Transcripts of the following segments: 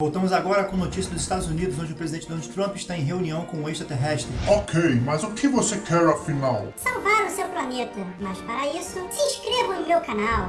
Voltamos agora com notícia dos Estados Unidos, onde o presidente Donald Trump está em reunião com um extraterrestre. Ok, mas o que você quer afinal? Salvar o seu planeta. Mas para isso, se inscreva no meu canal.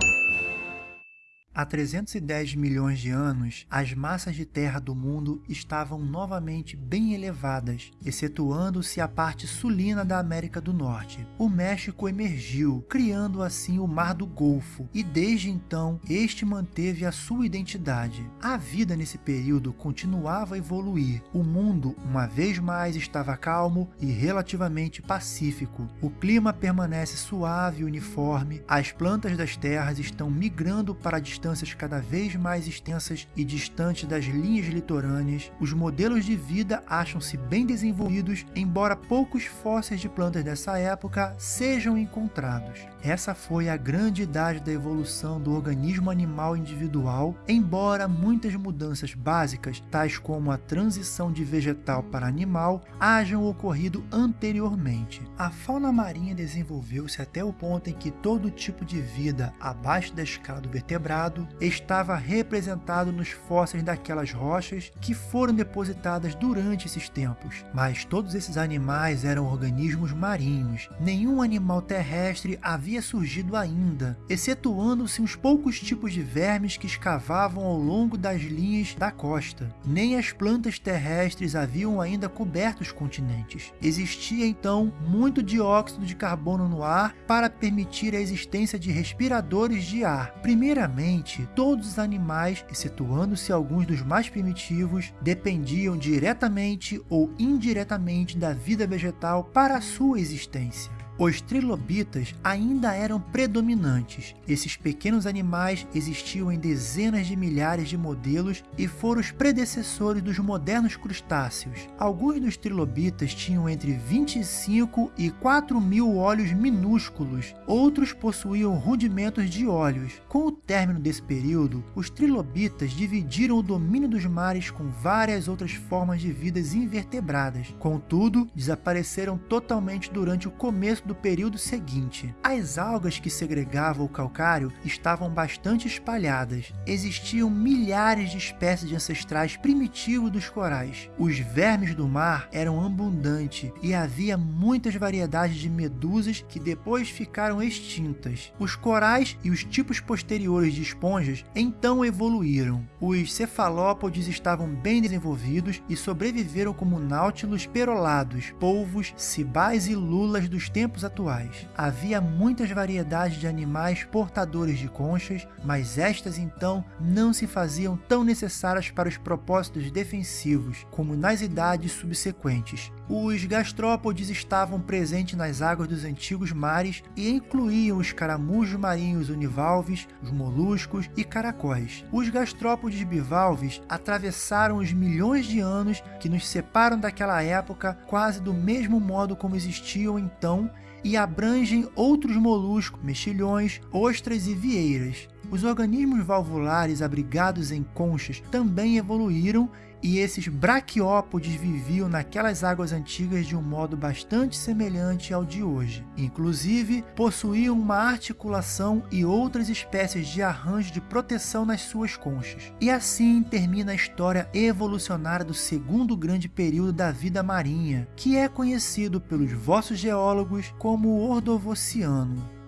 Há 310 milhões de anos, as massas de terra do mundo estavam novamente bem elevadas, excetuando-se a parte sulina da América do Norte. O México emergiu, criando assim o Mar do Golfo, e desde então este manteve a sua identidade. A vida nesse período continuava a evoluir. O mundo, uma vez mais, estava calmo e relativamente pacífico. O clima permanece suave e uniforme, as plantas das terras estão migrando para distância distâncias cada vez mais extensas e distantes das linhas litorâneas, os modelos de vida acham-se bem desenvolvidos, embora poucos fósseis de plantas dessa época sejam encontrados. Essa foi a grande idade da evolução do organismo animal individual, embora muitas mudanças básicas, tais como a transição de vegetal para animal, hajam ocorrido anteriormente. A fauna marinha desenvolveu-se até o ponto em que todo tipo de vida abaixo da escala do vertebrado estava representado nos fósseis daquelas rochas que foram depositadas durante esses tempos. Mas todos esses animais eram organismos marinhos. Nenhum animal terrestre havia surgido ainda, excetuando-se uns poucos tipos de vermes que escavavam ao longo das linhas da costa. Nem as plantas terrestres haviam ainda coberto os continentes. Existia então muito dióxido de carbono no ar para permitir a existência de respiradores de ar. Primeiramente, todos os animais, excetuando-se alguns dos mais primitivos, dependiam diretamente ou indiretamente da vida vegetal para a sua existência. Os trilobitas ainda eram predominantes. Esses pequenos animais existiam em dezenas de milhares de modelos e foram os predecessores dos modernos crustáceos. Alguns dos trilobitas tinham entre 25 e 4 mil olhos minúsculos, outros possuíam rudimentos de olhos. Com o término desse período, os trilobitas dividiram o domínio dos mares com várias outras formas de vidas invertebradas. Contudo, desapareceram totalmente durante o começo do período seguinte. As algas que segregavam o calcário estavam bastante espalhadas. Existiam milhares de espécies de ancestrais primitivos dos corais. Os vermes do mar eram abundantes e havia muitas variedades de medusas que depois ficaram extintas. Os corais e os tipos posteriores de esponjas então evoluíram. Os cefalópodes estavam bem desenvolvidos e sobreviveram como náutilos perolados, polvos, cibais e lulas dos tempos tempos atuais. Havia muitas variedades de animais portadores de conchas, mas estas então não se faziam tão necessárias para os propósitos defensivos como nas idades subsequentes. Os gastrópodes estavam presentes nas águas dos antigos mares e incluíam os caramujos marinhos univalves, os moluscos e caracóis. Os gastrópodes bivalves atravessaram os milhões de anos que nos separam daquela época quase do mesmo modo como existiam então e abrangem outros moluscos, mexilhões, ostras e vieiras. Os organismos valvulares abrigados em conchas também evoluíram e esses braquiópodes viviam naquelas águas antigas de um modo bastante semelhante ao de hoje. Inclusive, possuíam uma articulação e outras espécies de arranjo de proteção nas suas conchas. E assim termina a história evolucionária do segundo grande período da vida marinha, que é conhecido pelos vossos geólogos como o Ordovociano.